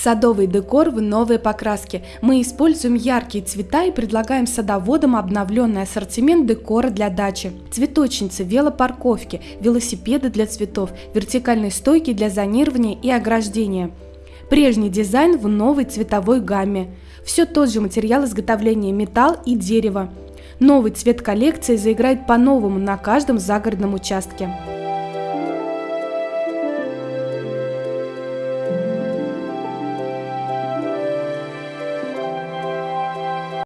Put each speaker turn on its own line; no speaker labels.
Садовый декор в новой покраске. Мы используем яркие цвета и предлагаем садоводам обновленный ассортимент декора для дачи. Цветочницы, велопарковки, велосипеды для цветов, вертикальные стойки для зонирования и ограждения. Прежний дизайн в новой цветовой гамме. Все тот же материал изготовления металл и дерево. Новый цвет коллекции заиграет по-новому на каждом загородном участке.